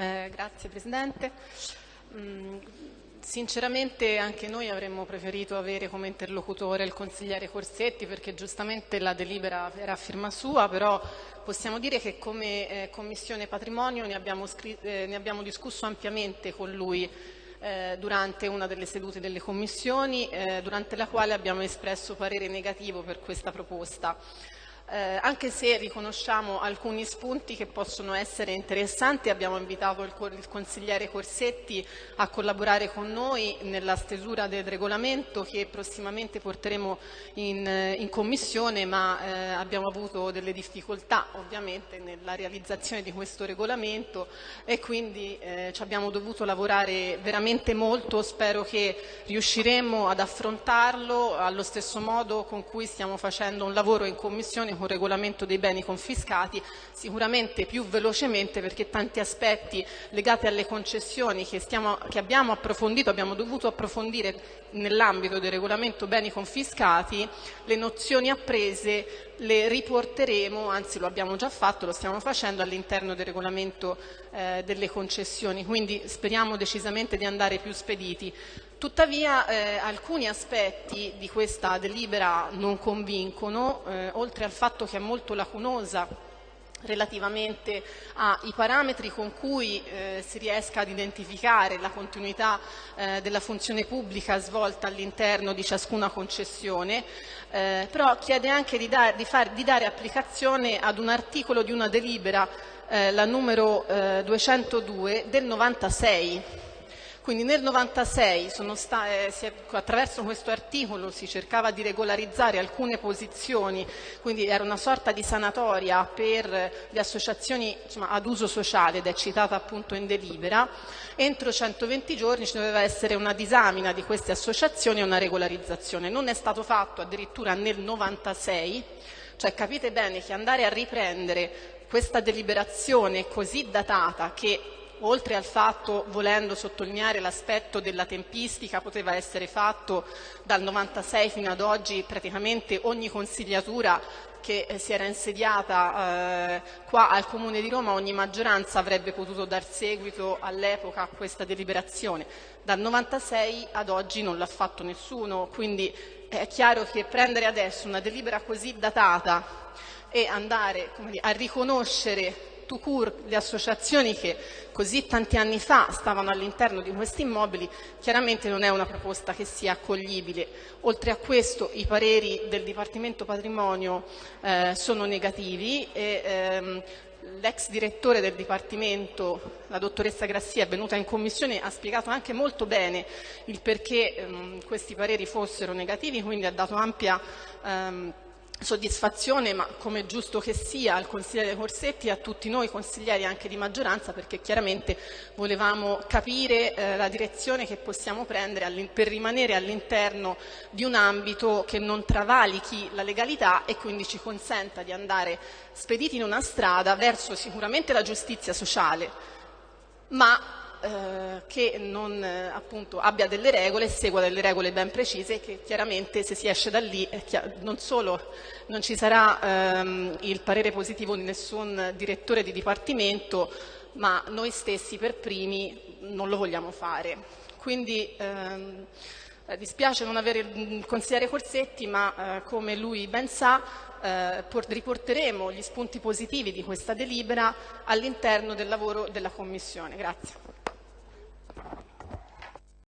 Eh, grazie Presidente. Mm, sinceramente anche noi avremmo preferito avere come interlocutore il consigliere Corsetti perché giustamente la delibera era a firma sua, però possiamo dire che come eh, Commissione Patrimonio ne abbiamo, eh, ne abbiamo, discusso ampiamente con lui eh, durante una delle sedute delle commissioni, eh, durante la quale abbiamo espresso parere negativo per questa proposta eh, anche se riconosciamo alcuni spunti che possono essere interessanti, abbiamo invitato il, il, consigliere Corsetti a collaborare con noi nella stesura del regolamento che prossimamente porteremo in, in commissione, ma eh, abbiamo avuto delle difficoltà ovviamente nella realizzazione di questo regolamento e quindi eh, ci abbiamo dovuto lavorare veramente molto, spero che riusciremo ad affrontarlo allo stesso modo con cui stiamo facendo un lavoro in commissione con regolamento dei beni confiscati, sicuramente più velocemente perché tanti aspetti legati alle concessioni che, stiamo, che abbiamo approfondito, abbiamo dovuto approfondire nell'ambito del regolamento beni confiscati, le nozioni apprese le riporteremo, anzi lo abbiamo già fatto, lo stiamo facendo all'interno del regolamento eh, delle concessioni, quindi speriamo decisamente di andare più spediti. Tuttavia eh, alcuni aspetti di questa delibera non convincono, eh, oltre al fatto che è molto lacunosa relativamente ai parametri con cui eh, si riesca ad identificare la continuità eh, della funzione pubblica svolta all'interno di ciascuna concessione, eh, però chiede anche di, dar, di, far, di, dare applicazione ad un articolo di una delibera, eh, la numero 202 eh, del 96 quindi nel 96 eh, attraverso questo articolo si cercava di regolarizzare alcune posizioni, quindi era una sorta di sanatoria per le associazioni insomma, ad uso sociale ed è citata appunto in delibera. Entro 120 giorni ci doveva essere una disamina di queste associazioni e una regolarizzazione. Non è stato fatto addirittura nel 96, cioè capite bene che andare a riprendere questa deliberazione così datata che oltre al fatto, volendo sottolineare l'aspetto della tempistica, poteva essere fatto dal 96 fino ad oggi praticamente ogni consigliatura che eh, si era insediata eh, qua al Comune di Roma, ogni maggioranza avrebbe potuto dar seguito all'epoca a questa deliberazione. Dal 96 ad oggi non l'ha fatto nessuno, quindi è chiaro che prendere adesso una delibera così datata e andare dire, a riconoscere tout court le associazioni che così tanti anni fa stavano all'interno di questi immobili, chiaramente non è una proposta che sia accoglibile. Oltre a questo i pareri del Dipartimento Patrimonio eh, sono negativi e ehm, l'ex direttore del Dipartimento, la dottoressa Grassia, è venuta in commissione, ha spiegato anche molto bene il perché ehm, questi pareri fossero negativi, quindi ha dato ampia ehm, soddisfazione, ma come giusto che sia, al consigliere Corsetti e a tutti noi consiglieri anche di maggioranza, perché chiaramente volevamo capire eh, la direzione che possiamo prendere per rimanere all'interno di un ambito che non travalichi la legalità e quindi ci consenta di andare spediti in una strada verso sicuramente la giustizia sociale, ma eh, che non eh, appunto, abbia delle regole e segua delle regole ben precise che chiaramente se si esce da lì non solo non ci sarà ehm, il parere positivo di nessun direttore di dipartimento ma noi stessi per primi non lo vogliamo fare. Quindi ehm, eh, dispiace non avere il consigliere Corsetti, ma eh, come lui ben sa eh, riporteremo gli spunti positivi di questa delibera all'interno del lavoro della Commissione. Grazie.